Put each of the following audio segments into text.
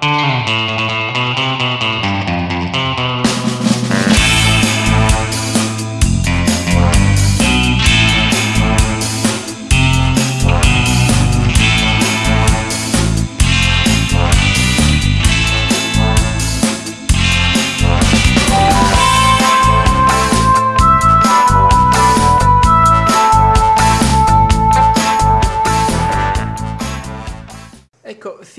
Ecco,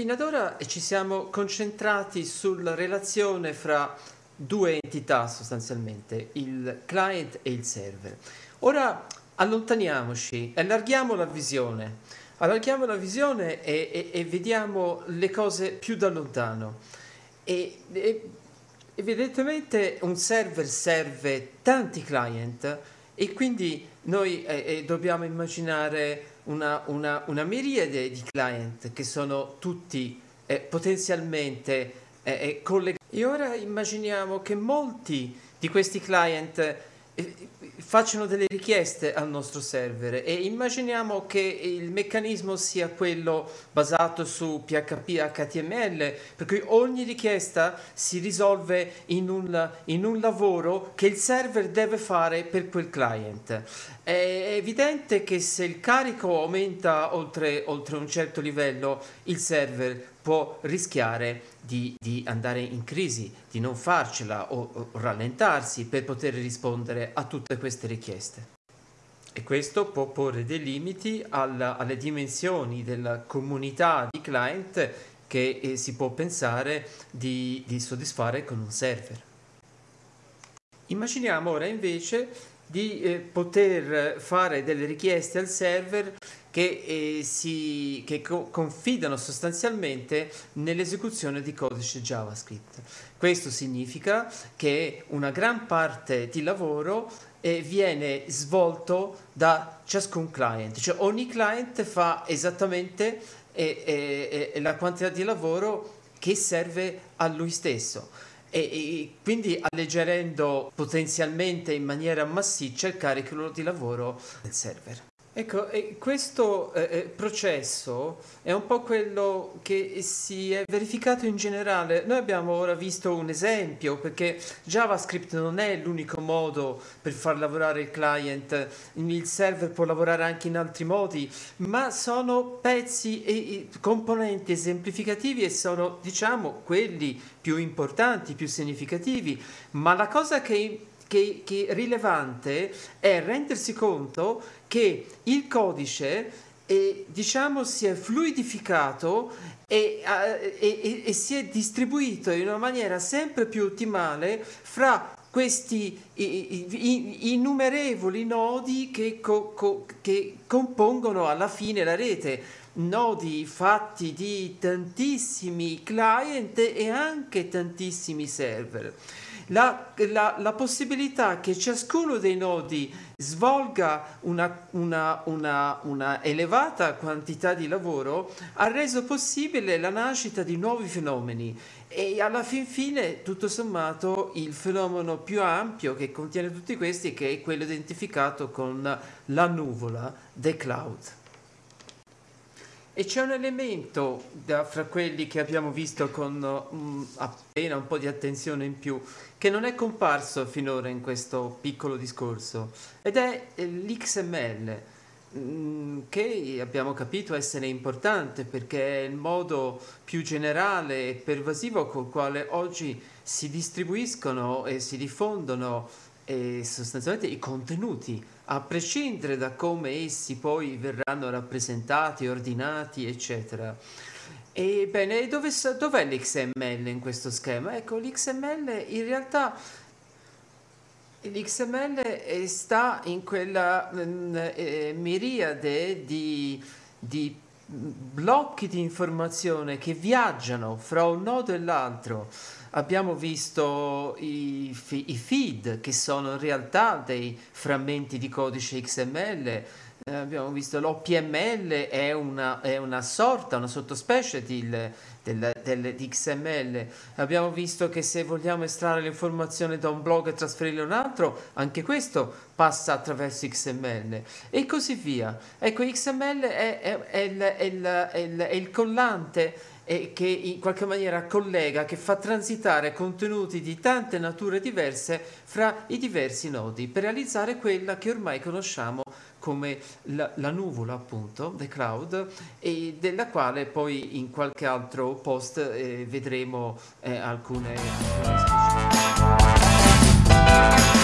fino ad ora ci siamo concentrati sulla relazione fra due entità sostanzialmente, il client e il server. Ora allontaniamoci, allarghiamo la visione, allarghiamo la visione e, e- e vediamo le cose più da lontano. E, e- evidentemente un server serve tanti client e quindi noi eh, eh, dobbiamo immaginare una, una- una miriade di client che sono tutti eh, potenzialmente eh, eh, collegati. E ora immaginiamo che molti di questi client eh, facciano delle richieste al nostro server e immaginiamo che il meccanismo sia quello basato su PHP HTML, per cui ogni richiesta si risolve in un, in un lavoro che il server deve fare per quel client. È evidente che se il carico aumenta oltre, oltre un certo livello, il server può rischiare di, di andare in crisi, di non farcela o, o rallentarsi per poter rispondere a tutte queste richieste. E questo può porre dei limiti alla- alle dimensioni della comunità di client che eh, si può pensare di, di soddisfare con un server. Immaginiamo ora invece di eh, poter fare delle richieste al server che, eh, si, che co- confidano sostanzialmente nell'esecuzione di codice JavaScript. Questo significa che una gran parte di lavoro eh, viene svolto da ciascun client, cioè ogni client fa esattamente eh, eh, eh, la quantità di lavoro che serve a lui stesso e, e quindi alleggerendo potenzialmente in maniera massiccia il carico di lavoro del server. Ecco, questo eh, eh, processo è un po' quello che si è verificato in generale. Noi abbiamo ora visto un esempio perché JavaScript non è l'unico modo per far lavorare il client, il server può lavorare anche in altri modi, ma sono pezzi e componenti esemplificativi e sono, diciamo, quelli più importanti, più significativi. Ma la cosa che che, che rilevante è rendersi conto che il codice eh, diciamo si è fluidificato e, eh, e- e- e si è distribuito in una maniera sempre più ottimale fra questi innumerevoli nodi che, co- co- che compongono alla fine la rete nodi fatti di tantissimi client e anche tantissimi server. La, la- la possibilità che ciascuno dei nodi svolga una, una- una- una elevata quantità di lavoro ha reso possibile la nascita di nuovi fenomeni e alla fin fine, tutto sommato, il fenomeno più ampio che contiene tutti questi che è quello identificato con la nuvola, the cloud. E c'è un elemento da- fra quelli che abbiamo visto con mm, appena un po' di attenzione in più, che non è comparso finora in questo piccolo discorso, ed è eh, l'XML, mm, che abbiamo capito essere importante perché è il modo più generale e pervasivo col quale oggi si distribuiscono e si diffondono eh, sostanzialmente i contenuti a prescindere da come essi poi verranno rappresentati, ordinati, eccetera. Ebbene, dove, dov'è l'XML in questo schema? Ecco, l'XML in realtà l'XML sta in quella mm, eh, miriade di, di blocchi di informazione che viaggiano fra un nodo e l'altro. Abbiamo visto i, i feed che sono in realtà dei frammenti di codice XML, eh, abbiamo visto l'OPML è una, è una sorta, una sottospecie di, del, del- di XML. Abbiamo visto che se vogliamo estrarre l'informazione da un blog e trasferirla a un altro, anche questo passa attraverso XML e così via. Ecco, XML è, è- è il, il- il- il collante e che in qualche maniera collega, che fa transitare contenuti di tante nature diverse fra i diversi nodi per realizzare quella che ormai conosciamo come la, la, nuvola appunto, the cloud, e della quale poi in qualche altro post eh, vedremo eh, alcune, alcune